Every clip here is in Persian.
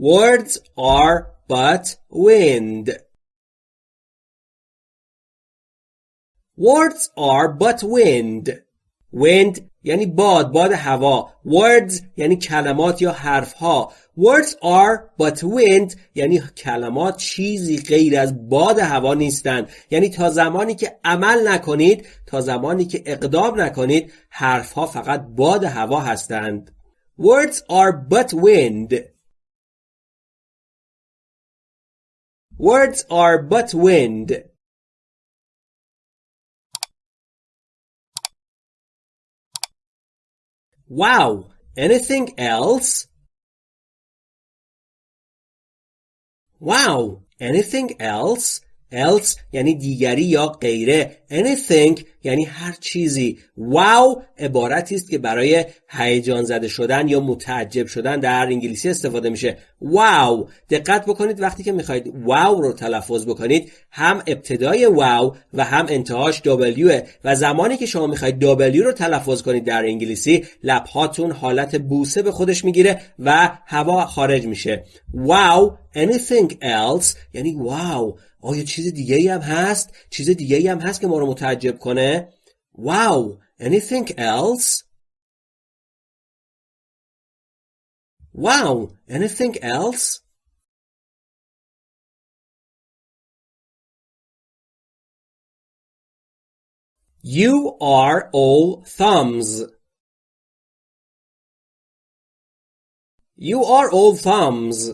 Words are but wind. Words are but wind. Wind یعنی باد باد هوا. Words یعنی کلمات یا حرف ها words are but wind یعنی کلمات چیزی غیر از باد هوا نیستند یعنی تا زمانی که عمل نکنید تا زمانی که اقدام نکنید حرف ها فقط باد هوا هستند. Words are but wind. Words are but wind Wow! Anything else? Wow! Anything else? Else یعنی دیگری یا غیره. Anything یعنی هر چیزی. Wow عبارتی است که برای هیجان زده شدن یا متعجب شدن در انگلیسی استفاده میشه. Wow. دقت بکنید وقتی که می‌خواید wow رو تلفظ بکنید هم ابتدای wow و هم انتهاش w. و زمانی که شما می‌خواید w رو تلفظ کنید در انگلیسی لبهاتون حالت بوسه به خودش می‌گیره و هوا خارج میشه. Wow. Anything else یعنی wow. آیا چیز دیگه ای هم هست؟ چیز دیگه ای هم هست که ما رو متعجب کنه؟ Wow! Anything else? Wow! Anything else? You are all thumbs. You are all thumbs.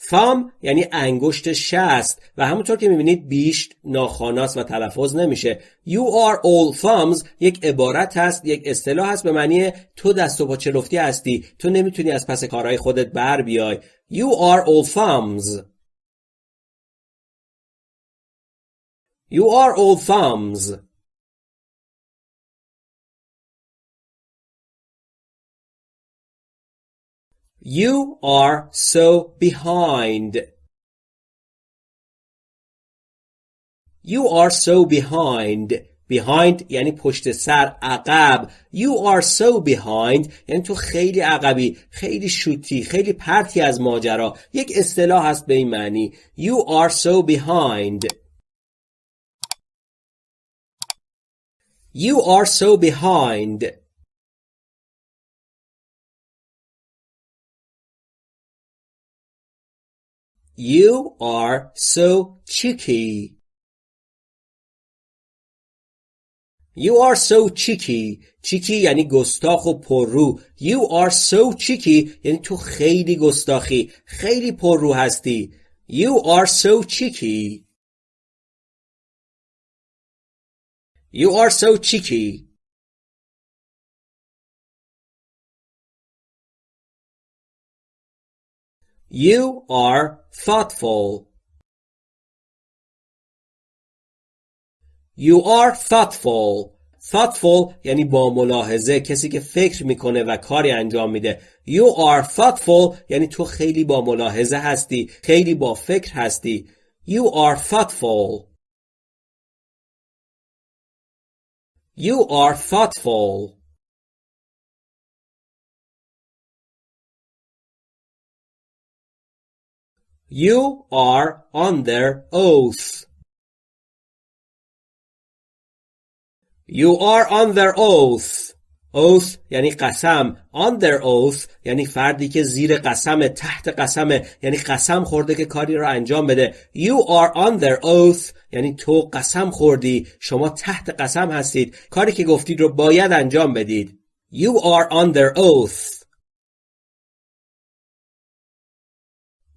Thumb یعنی انگشت شست و همونطور که می‌بینید بیشت ناخاناست و تلفظ نمیشه. You are all thumbs یک عبارت هست یک اصطلاح هست به معنی تو دست و پا چلفتی هستی. تو نمی‌تونی از پس کارهای خودت بر بیای. You are all thumbs You are all thumbs You are so behind. You are so behind. behind یعنی پشت سر عقب you are so behind یعنی تو خیلی عقبی خیلی شوتی خیلی پرتی از ماجرا یک اصطلاح هست به این معنی you are so behind you are so behind You are so cheeky. You are so cheeky. cheeky یعنی گستاخ و پررو. You are so cheeky یعنی تو خیلی گستاخی. خیلی پررو هستی. You are so cheeky. You are so cheeky. You are thoughtful. You are thoughtful. thoughtful یعنی با ملاحظه کسی که فکر میکنه و کاری انجام میده You are thoughtful یعنی تو خیلی با ملاحظه هستی خیلی با فکر هستی You are thoughtful You are thoughtful You are under oath. You are under oath. oath یعنی قسم. Under oath یعنی فردی که زیر قسم تحت قسمه یعنی قسم خورده که کاری را انجام بده. You are under oath یعنی تو قسم خوردی. شما تحت قسم هستید. کاری که گفتید رو باید انجام بدید. You are under oath.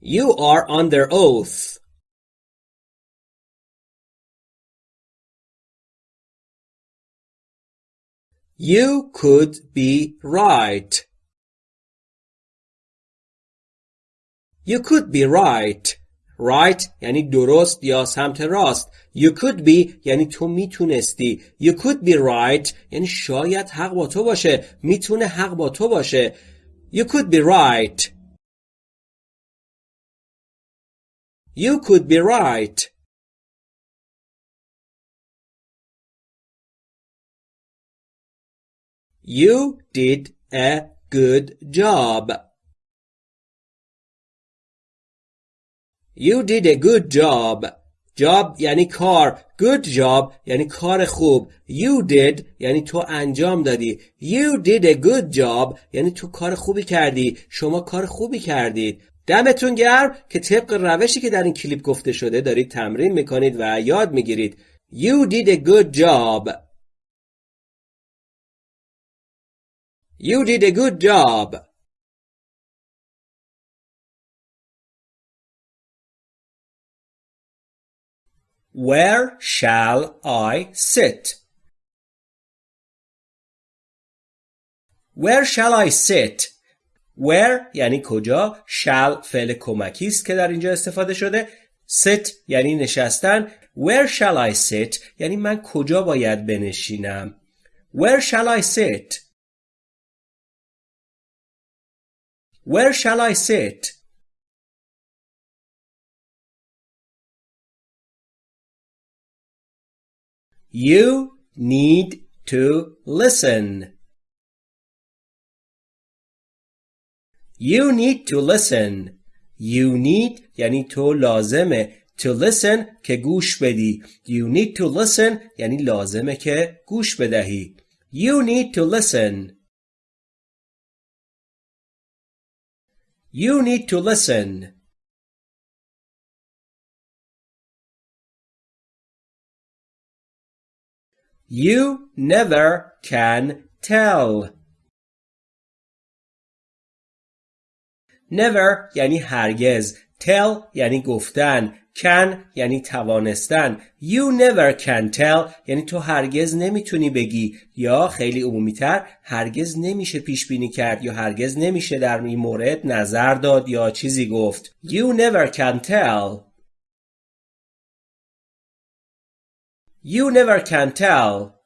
You are under oath. You could be right. You could be right. right یعنی درست یا سمت راست. You could be یعنی تو میتونستی. You could be right یعنی شاید حق با تو باشه. میتونه حق با تو باشه. You could be right. You could be right. You did a good job. You did a good job. job یعنی کار good job یعنی کار خوب you did یعنی تو انجام دادی you did a good job یعنی تو کار خوبی کردی شما کار خوبی کردید دمتون گرم که طبق روشی که در این کلیپ گفته شده دارید تمرین می‌کنید و یاد می‌گیرید You did a good job You did a good job Where shall I sit? Where shall I sit? Where یعنی کجا shall فعل کمکی است که در اینجا استفاده شده sit یعنی نشستن Where shall I sit یعنی من کجا باید بنشینم Where shall I sit Where shall I sit You need to listen. You need to listen. You need یعنی تو لازمه. To listen که گوش بدی. You need to listen یعنی لازمه که گوش بدهی. You need to listen. You need to listen. You never can tell. Never یعنی هرگز. Tell یعنی گفتن. Can یعنی توانستن. You never can tell یعنی تو هرگز نمی‌تونی بگی. یا خیلی عمومی تر هرگز نمیشه پیش بینی کرد یا هرگز نمیشه در این مورد نظر داد یا چیزی گفت. You never can tell. You never can tell.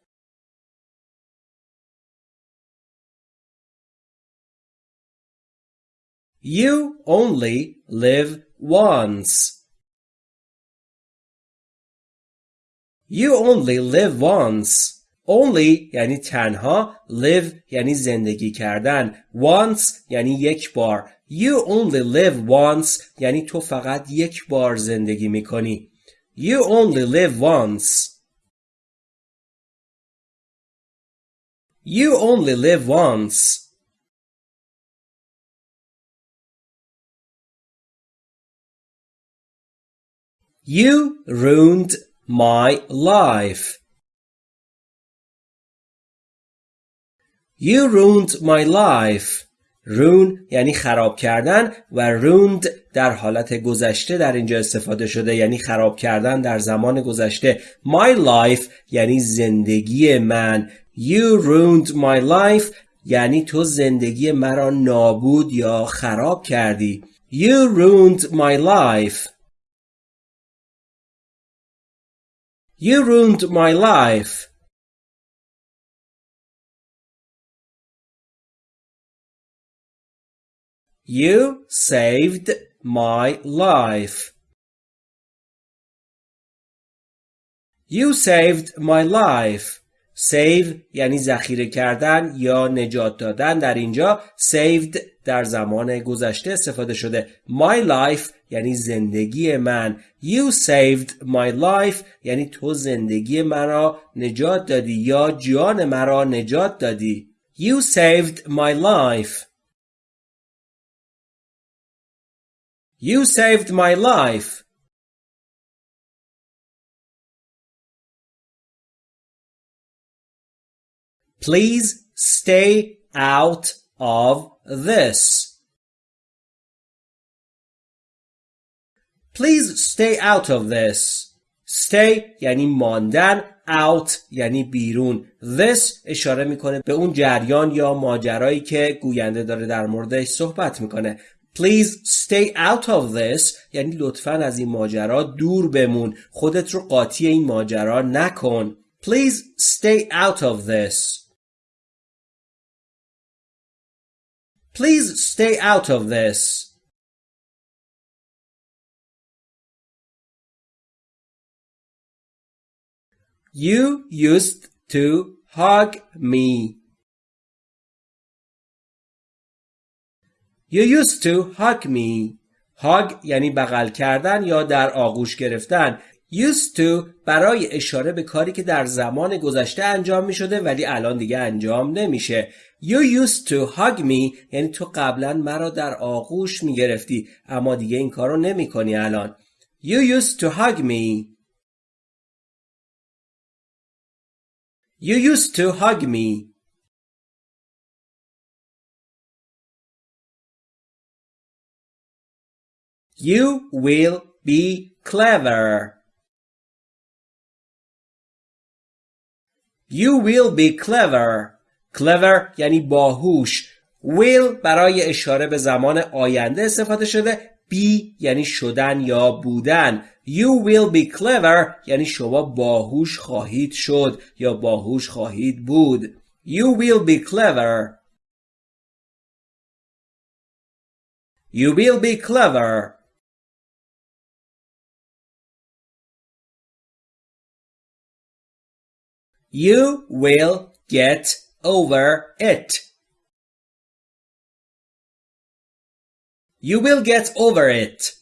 You only live once. You only live once. Only یعنی تنها live یعنی زندگی کردن once یعنی یک بار You only live once یعنی تو فقط یک بار زندگی میکنی You only live once You only live once. You ruined my life. You ruined my life. رون یعنی خراب کردن و روند در حالت گذشته در اینجا استفاده شده یعنی خراب کردن در زمان گذشته My life یعنی زندگی من You ruined my life یعنی تو زندگی مرا نابود یا خراب کردی You ruined my life You ruined my life You saved my life. You saved my life. Save یعنی ذخیره کردن یا نجات دادن. در اینجا saved در زمان گذشته استفاده شده. My life یعنی زندگی من. You saved my life یعنی تو زندگی مرا نجات دادی یا جان مرا نجات دادی. You saved my life. You saved my life. Please stay out of this. Please stay out of this. Stay یعنی ماندن out یعنی بیرون. This اشاره می‌کنه به اون جریان یا ماجرایی که گوینده داره در موردش صحبت می‌کنه. Please stay out of this یعنی لطفا از این ماجرا دور بمون. خودت رو قاطی این ماجرا نکن. Please stay out of this. Please stay out of this. You used to hug me. You used to hug me. hug یعنی بغل کردن یا در آغوش گرفتن. Used to برای اشاره به کاری که در زمان گذشته انجام می شده ولی الان دیگه انجام نمیشه. You used to hug me یعنی تو قبلا مرا در آغوش می گرفتی اما دیگه این کارو نمی کنی الان You used to hug me You used to hug me You will be clever You will be clever. Clever یعنی باهوش. will برای اشاره به زمان آینده استفاده شده. be یعنی شدن یا بودن. You will be clever یعنی شما باهوش خواهید شد یا باهوش خواهید بود. You will be clever. You will be clever. You will get over it. You will get over it.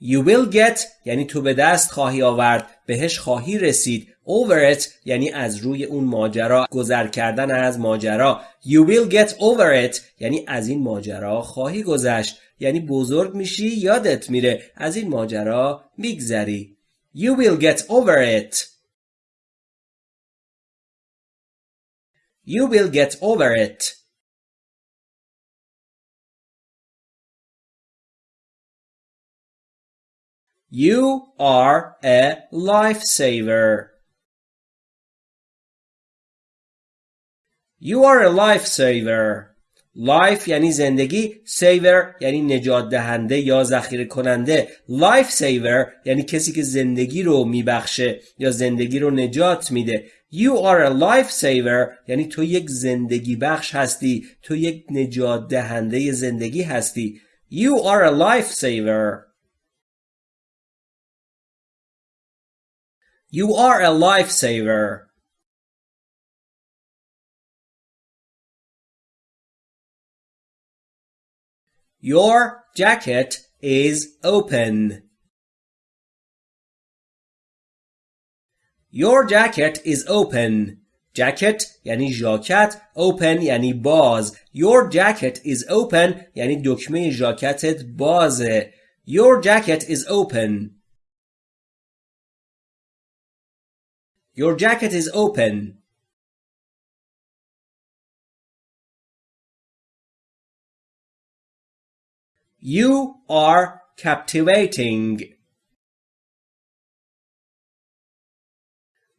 You will get یعنی تو به دست خواهی آورد بهش خواهی رسید. Over it یعنی از روی اون ماجرا گذر کردن از ماجرا. You will get over it یعنی از این ماجرا خواهی گذشت. یعنی بزرگ میشی یادت میره. از این ماجرا میگذری. You will get over it. You will get over it. You are a lifesaver. You are a lifesaver. Life یعنی زندگی saver یعنی نجات دهنده یا ذخیره کننده life saver یعنی کسی که زندگی رو میبخشه یا زندگی رو نجات میده You are a life saver یعنی تو یک زندگی بخش هستی تو یک نجات دهنده زندگی هستی You are a life saver You are a life saver Your jacket is open Your jacket is open. jacket یعنی ژاکت open یعنی باز Your jacket is open یعنی دکمه ژاکتت بازه Your jacket is open Your jacket is open You are captivating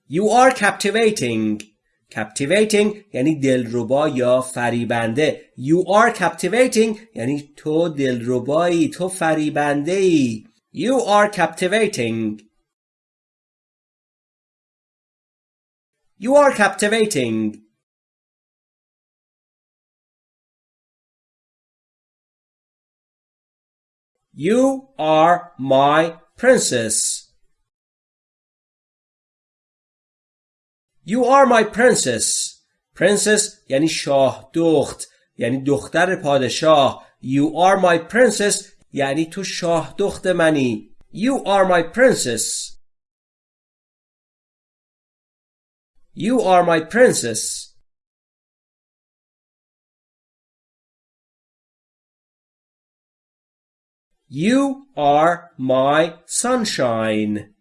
You are captivating. Captivating یعنی دلربا یا فریبنده. You are captivating یعنی تو دلربایی، تو فریبنده ای. You are captivating. You are captivating. You are my princess. You are my princess. Princess یعنی شاه دخت یعنی دختر پادشاه. You are my princess یعنی تو شاه دخت منی. You are my princess. You are my princess. You are my sunshine.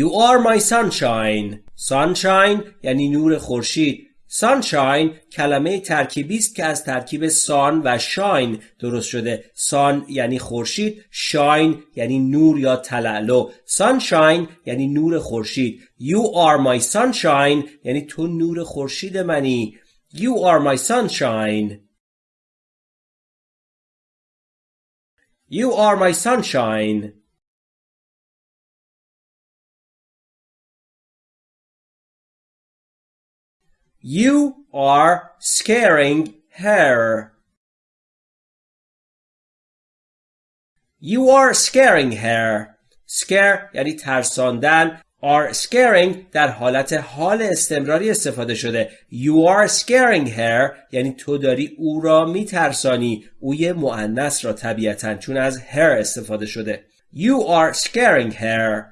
You are my sunshine. Sunshine یعنی نور خورشید. Sunshine کلمه ترکیبی است که از ترکیب sun و shine درست شده. sun یعنی خورشید، shine یعنی نور یا تلالو. Sunshine یعنی نور خورشید. You are my sunshine یعنی تو نور خورشید منی. You are my sunshine. You are my sunshine. You are scaring her. You are scaring her. Scare یعنی ترساندن. are scaring در حالت حال استمراری استفاده شده you are scaring her یعنی تو داری او را میترسانی او یه معنس را طبیعتا چون از her استفاده شده you are scaring her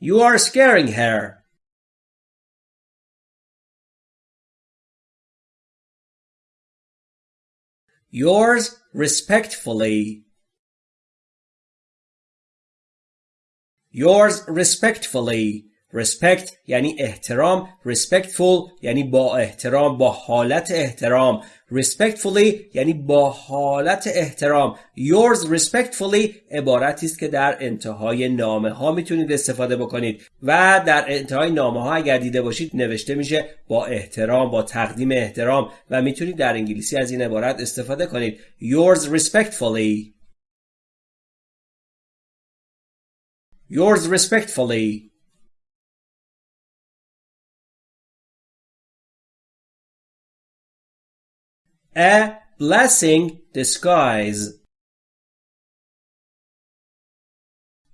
you are scaring her yours respectfully yours respectfully respect یعنی احترام respectful یعنی با احترام با حالت احترام Respectfully یعنی با حالت احترام. Yours respectfully عبارتی است که در انتهای نامه ها می‌تونید استفاده بکنید. و در انتهای نامه ها اگر دیده باشید نوشته میشه با احترام با تقدیم احترام و می‌تونید در انگلیسی از این عبارت استفاده کنید. Yours respectfully. Yours respectfully. A blessing disguise.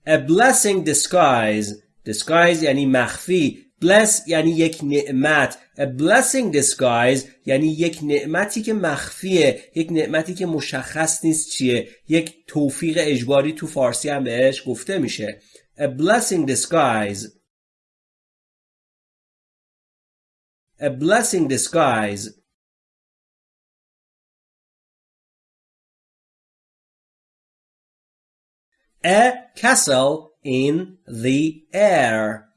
A blessing disguise. Disguise یعنی مخفی. Bless یعنی یک نعمت. A blessing disguise یعنی یک نعمتی که مخفیه. یک نعمتی که مشخص نیست چیه. یک توفیق اجباری تو فارسی هم بهش گفته میشه. a blessing disguise a blessing disguise a castle in the air.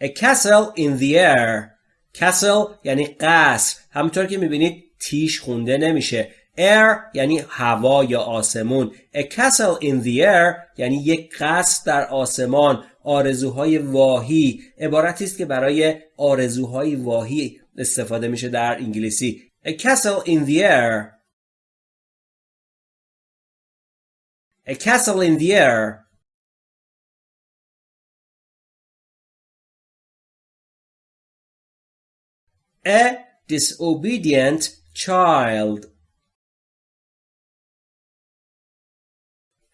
A castle in the air. Castle یعنی قصر. همونطور که می‌بینید تیش خونده نمیشه. Air یعنی هوا یا آسمون. A castle in the air یعنی یک قصر در آسمان. آرزوهای واهی. عبارتی است که برای آرزوهای واهی استفاده میشه در انگلیسی. A castle in the air. a castle in the air a disobedient child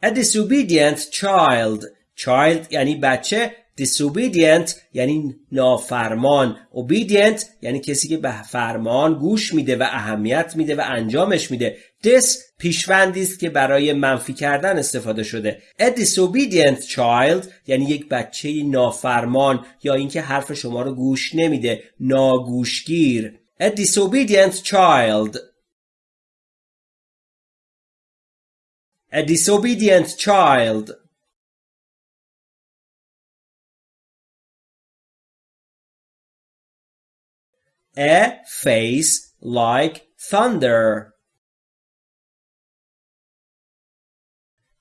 A disobedient child child یعنی بچه disobedient یعنی نافرمان. Obedient یعنی کسی که به فرمان گوش میده و اهمیت میده و انجامش میده. This پیشوندی است که برای منفی کردن استفاده شده. A disobedient child یعنی یک بچه نافرمان یا اینکه حرف شما رو گوش نمیده. ناگوشگیر. A disobedient child. A disobedient child. A face like thunder.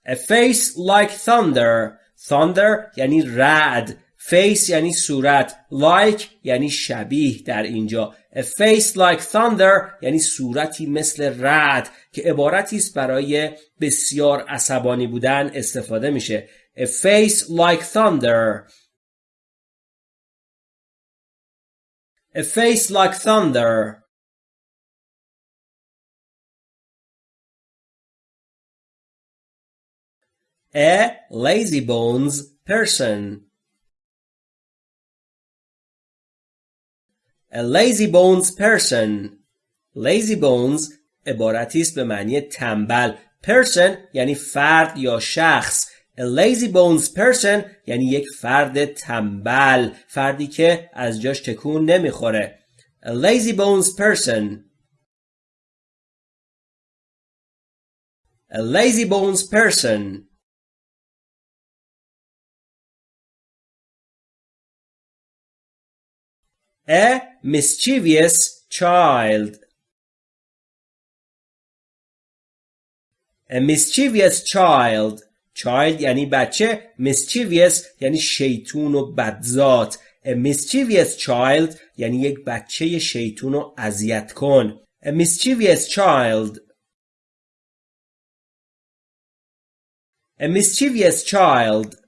A face like thunder. Thunder یعنی رعد. Face یعنی صورت. Like یعنی شبیه در اینجا. A face like thunder یعنی صورتی مثل رعد که عبارتی است برای بسیار عصبانی بودن استفاده میشه. A face like thunder. a face like thunder a lazy bones person A lazy bones person lazy bones عبارتی است به معنی تنبل person یعنی فرد یا شخص A lazy bones person یعنی یک فرد تنبل فردی که از جاش تکون نمی‌خوره A lazy bones person A lazy bones person A mischievous child. A mischievous child. Child یعنی بچه. Mischievous یعنی شیطون و بدزات. A mischievous child یعنی یک بچه شیطون و اذیت کن. A mischievous child. A mischievous child.